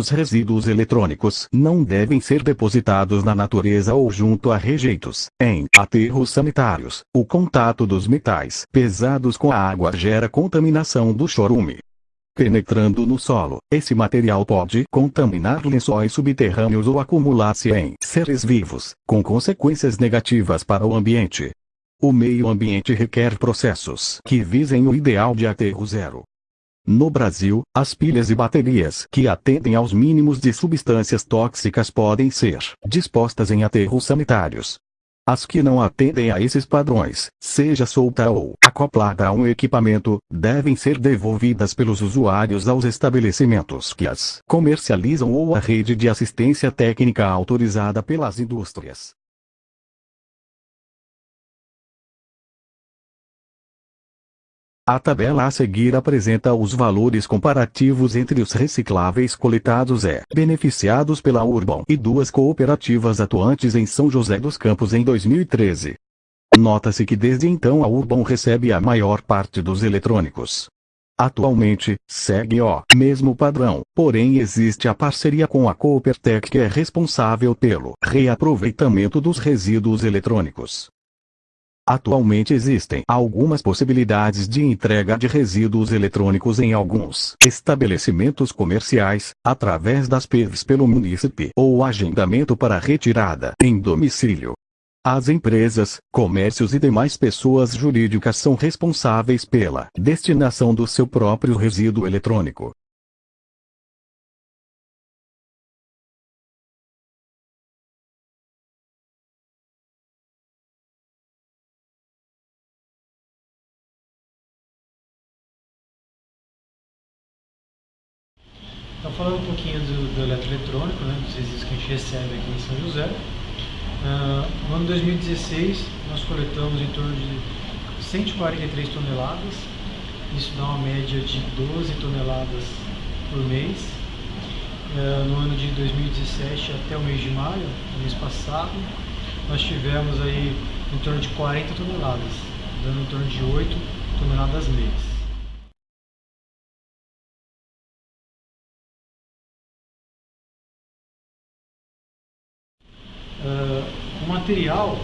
Os resíduos eletrônicos não devem ser depositados na natureza ou junto a rejeitos. Em aterros sanitários, o contato dos metais pesados com a água gera contaminação do chorume. Penetrando no solo, esse material pode contaminar lençóis subterrâneos ou acumular-se em seres vivos, com consequências negativas para o ambiente. O meio ambiente requer processos que visem o ideal de aterro zero. No Brasil, as pilhas e baterias que atendem aos mínimos de substâncias tóxicas podem ser dispostas em aterros sanitários. As que não atendem a esses padrões, seja solta ou acoplada a um equipamento, devem ser devolvidas pelos usuários aos estabelecimentos que as comercializam ou à rede de assistência técnica autorizada pelas indústrias. A tabela a seguir apresenta os valores comparativos entre os recicláveis coletados e beneficiados pela Urbam e duas cooperativas atuantes em São José dos Campos em 2013. Nota-se que desde então a Urbam recebe a maior parte dos eletrônicos. Atualmente, segue o mesmo padrão, porém existe a parceria com a Coopertec que é responsável pelo reaproveitamento dos resíduos eletrônicos. Atualmente existem algumas possibilidades de entrega de resíduos eletrônicos em alguns estabelecimentos comerciais, através das PEVs pelo munícipe ou agendamento para retirada em domicílio. As empresas, comércios e demais pessoas jurídicas são responsáveis pela destinação do seu próprio resíduo eletrônico. Falando um pouquinho do, do eletroeletrônico, né, dos resíduos que a gente recebe aqui em São José. Uh, no ano 2016, nós coletamos em torno de 143 toneladas, isso dá uma média de 12 toneladas por mês. Uh, no ano de 2017 até o mês de maio, mês passado, nós tivemos aí em torno de 40 toneladas, dando em torno de 8 toneladas mês. Material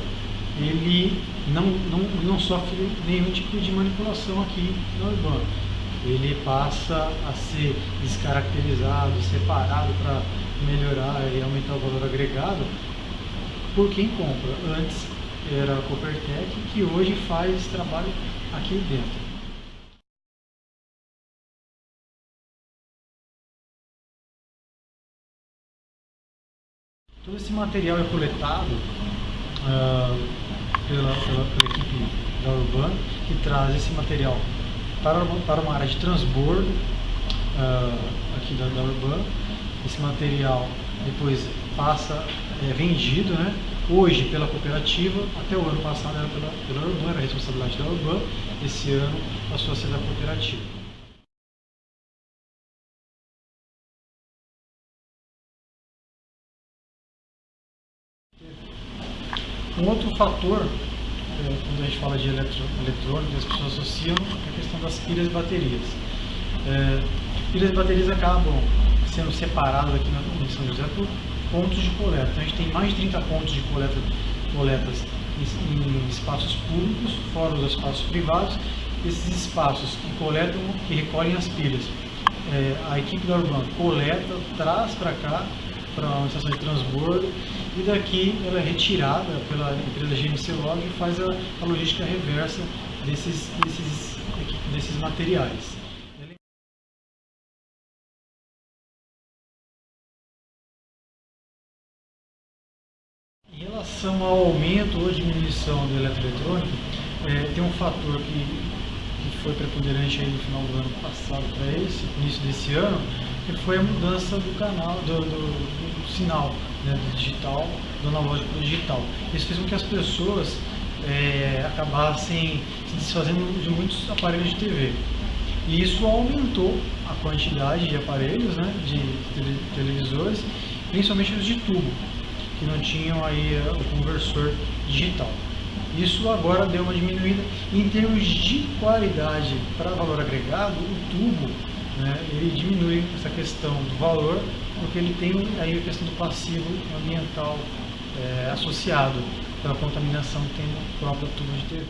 ele não, não, não sofre nenhum tipo de manipulação aqui no Urbano. Ele passa a ser descaracterizado, separado para melhorar e aumentar o valor agregado por quem compra. Antes era a Coopertec, que hoje faz esse trabalho aqui dentro. Todo esse material é coletado uh, pela, pela, pela, equipe da Urban, que traz esse material para, para uma área de transbordo uh, aqui da, da Urban. Esse material depois passa, é vendido, né? hoje pela cooperativa, até o ano passado era pela, pela Urban, era a responsabilidade da Urban, esse ano passou a ser da cooperativa. Um outro fator, é, quando a gente fala de eletro, eletrônico, as pessoas associam a questão das pilhas e baterias. É, pilhas e baterias acabam sendo separadas aqui na em São José por pontos de coleta. Então a gente tem mais de 30 pontos de coleta, coletas em, espaços públicos, fora os espaços privados. Esses espaços que coletam, que recolhem as pilhas. É, a equipe da Urban coleta, traz para cá, para uma estação de transbordo, e daqui ela é retirada pela empresa GMC Log e faz a, a logística reversa desses, desses, desses materiais. Em relação ao aumento ou diminuição do eletroeletrônico, é, tem um fator que, que foi preponderante aí no final do ano passado para esse, início desse ano, que foi a mudança do canal, do, do, do sinal né, do digital, do analógico para o digital. Isso fez com que as pessoas é, acabassem se desfazendo de muitos aparelhos de TV. E isso aumentou a quantidade de aparelhos, né, de televisores, principalmente os de tubo, que não tinham aí é, o conversor digital. Isso agora deu uma diminuída. Em termos de qualidade para valor agregado, o tubo né, ele diminui essa questão do valor, porque ele tem aí a questão do passivo ambiental é, associado pela contaminação que tem no próprio tubo de TV.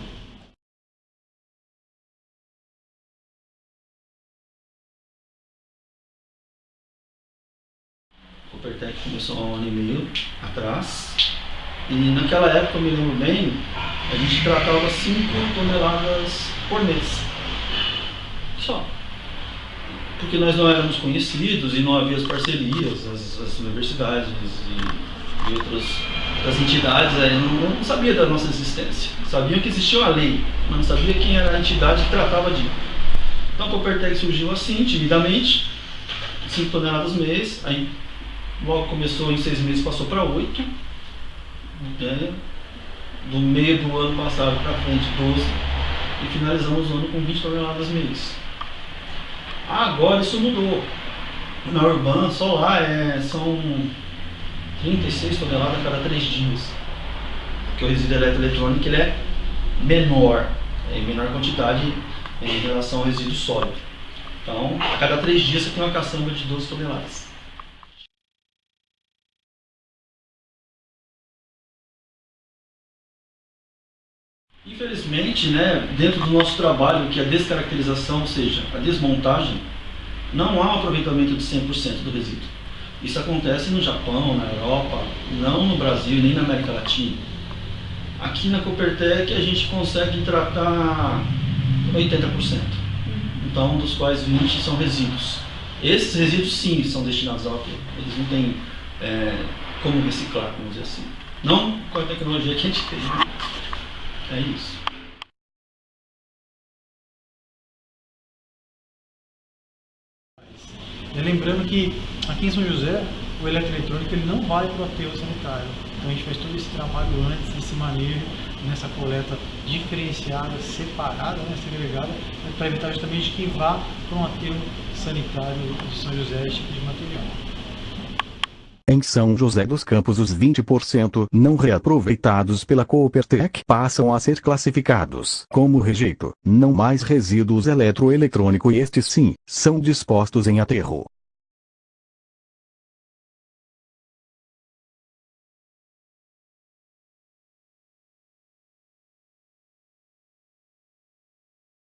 O Pertec começou há um ano e meio atrás e naquela época, me lembro bem, a gente tratava 5 toneladas por mês. Só. Porque nós não éramos conhecidos e não havia as parcerias, as, as universidades e, e outras as entidades não, não sabia da nossa existência. Sabiam que existia uma lei, mas não sabia quem era a entidade que tratava de. Então a Coopertec surgiu assim, timidamente, 5 toneladas mês, aí logo começou em seis meses, passou para 8 do meio do ano passado para frente, 12, e finalizamos o ano com 20 toneladas mês. Agora isso mudou. Na Urban, só lá é, são 36 toneladas a cada 3 dias. Porque o resíduo eletroeletrônico ele é menor, é em menor quantidade em relação ao resíduo sólido. Então, a cada 3 dias você tem uma caçamba de 12 toneladas. Infelizmente, né, dentro do nosso trabalho, que é a descaracterização, ou seja, a desmontagem, não há um aproveitamento de 100% do resíduo. Isso acontece no Japão, na Europa, não no Brasil nem na América Latina. Aqui na Copertec a gente consegue tratar 80%, então dos quais 20% são resíduos. Esses resíduos sim são destinados ao aterro, eles não têm é, como reciclar, vamos dizer assim. Não com a tecnologia que a gente tem. É isso. E lembrando que aqui em São José, o eletroeletrônico ele não vai para o aterro sanitário. Então a gente faz todo esse trabalho antes, esse manejo, nessa coleta diferenciada, separada, né, segregada, para evitar justamente que vá para um aterro sanitário de São José esse tipo de material. Em São José dos Campos os 20% não reaproveitados pela Coopertec passam a ser classificados como rejeito, não mais resíduos eletroeletrônico e estes sim, são dispostos em aterro.